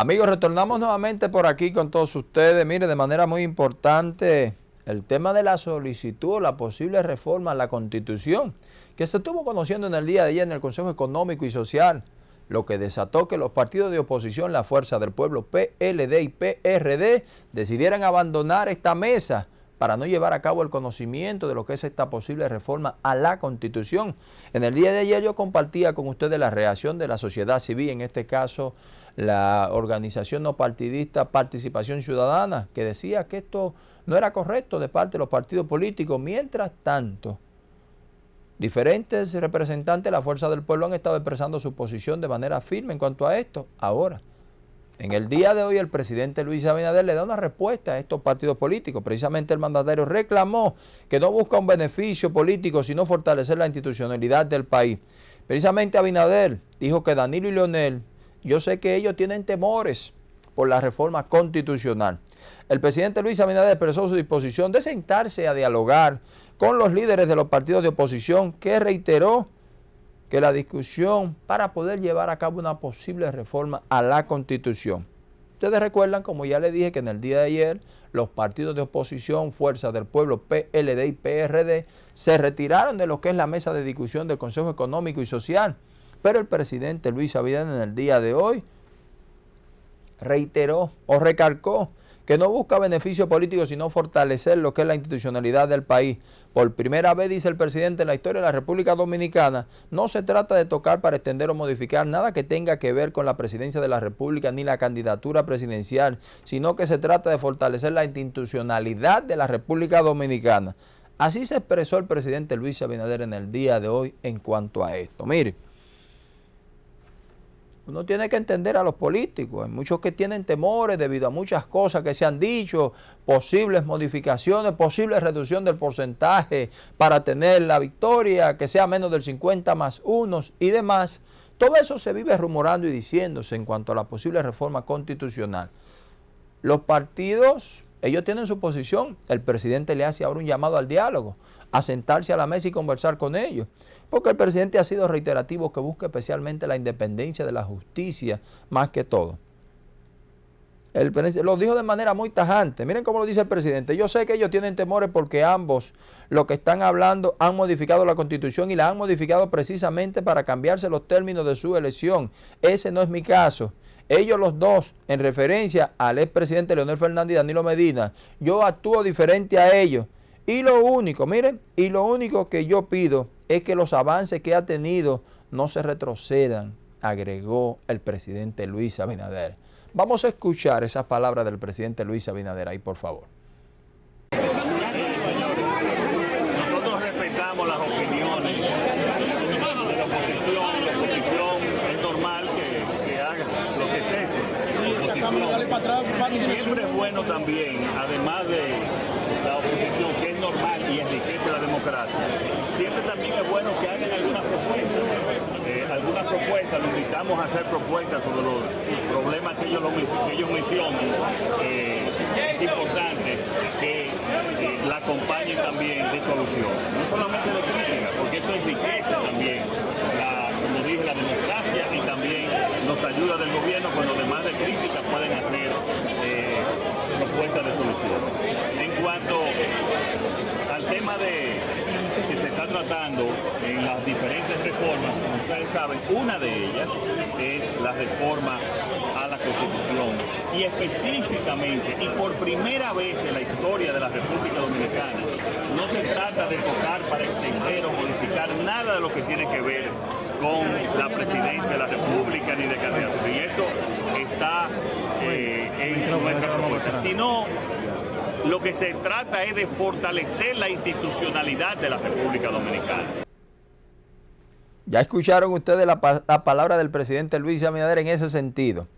Amigos, retornamos nuevamente por aquí con todos ustedes. Mire, de manera muy importante, el tema de la solicitud o la posible reforma a la Constitución, que se estuvo conociendo en el día de ayer en el Consejo Económico y Social, lo que desató que los partidos de oposición, la Fuerza del Pueblo, PLD y PRD, decidieran abandonar esta mesa para no llevar a cabo el conocimiento de lo que es esta posible reforma a la Constitución. En el día de ayer yo compartía con ustedes la reacción de la sociedad civil, en este caso la organización no partidista Participación Ciudadana, que decía que esto no era correcto de parte de los partidos políticos. Mientras tanto, diferentes representantes de la Fuerza del Pueblo han estado expresando su posición de manera firme en cuanto a esto. Ahora, en el día de hoy el presidente Luis Abinader le da una respuesta a estos partidos políticos. Precisamente el mandatario reclamó que no busca un beneficio político, sino fortalecer la institucionalidad del país. Precisamente Abinader dijo que Danilo y Leonel, yo sé que ellos tienen temores por la reforma constitucional. El presidente Luis Abinader expresó su disposición de sentarse a dialogar con los líderes de los partidos de oposición que reiteró que la discusión para poder llevar a cabo una posible reforma a la Constitución. Ustedes recuerdan, como ya les dije, que en el día de ayer los partidos de oposición, Fuerza del Pueblo, PLD y PRD, se retiraron de lo que es la mesa de discusión del Consejo Económico y Social. Pero el presidente Luis Abinader en el día de hoy reiteró o recalcó que no busca beneficio político, sino fortalecer lo que es la institucionalidad del país. Por primera vez, dice el presidente, en la historia de la República Dominicana, no se trata de tocar para extender o modificar nada que tenga que ver con la presidencia de la República ni la candidatura presidencial, sino que se trata de fortalecer la institucionalidad de la República Dominicana. Así se expresó el presidente Luis Abinader en el día de hoy en cuanto a esto. Mire, uno tiene que entender a los políticos. Hay muchos que tienen temores debido a muchas cosas que se han dicho, posibles modificaciones, posible reducción del porcentaje para tener la victoria, que sea menos del 50 más unos y demás. Todo eso se vive rumorando y diciéndose en cuanto a la posible reforma constitucional. Los partidos ellos tienen su posición. El presidente le hace ahora un llamado al diálogo, a sentarse a la mesa y conversar con ellos. Porque el presidente ha sido reiterativo que busca especialmente la independencia de la justicia más que todo. El, lo dijo de manera muy tajante. Miren cómo lo dice el presidente. Yo sé que ellos tienen temores porque ambos, lo que están hablando, han modificado la constitución y la han modificado precisamente para cambiarse los términos de su elección. Ese no es mi caso. Ellos los dos, en referencia al expresidente Leonel Fernández y Danilo Medina, yo actúo diferente a ellos. Y lo único, miren, y lo único que yo pido es que los avances que ha tenido no se retrocedan, agregó el presidente Luis Abinader. Vamos a escuchar esas palabras del presidente Luis Abinader ahí, por favor. Nosotros respetamos las opiniones de la oposición y la oposición es normal que, que haga lo que Siempre es bueno también, además de la oposición, que es normal y enriquece la democracia, siempre también es bueno que hagan algunas propuestas. Eh, algunas propuestas, lo invitamos a hacer propuestas sobre los problemas que ellos, que ellos mencionan. Eh, es importante que eh, la acompañen también de solución. No solamente de crítica, porque eso enriquece gobierno cuando además de críticas pueden hacer propuestas de solución. En cuanto al tema de que se está tratando en las diferentes reformas, como ustedes saben, una de ellas es la reforma a la Constitución y específicamente y por primera vez en la historia de la República Dominicana no se trata de tocar para extender o modificar nada de lo que tiene que ver con la presidencia de la República ni de candidatos y eso está eh, en nuestra propuesta, sino lo que se trata es de fortalecer la institucionalidad de la República Dominicana. Ya escucharon ustedes la, la palabra del presidente Luis Abinader en ese sentido.